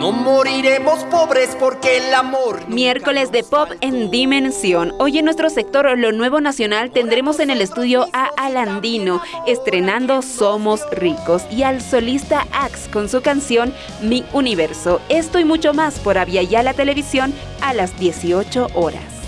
No moriremos pobres porque el amor... Miércoles de pop en Dimensión. Hoy en nuestro sector Lo Nuevo Nacional tendremos en el estudio a Alandino estrenando Somos Ricos y al solista Axe con su canción Mi Universo. Esto y mucho más por Avia la Televisión a las 18 horas.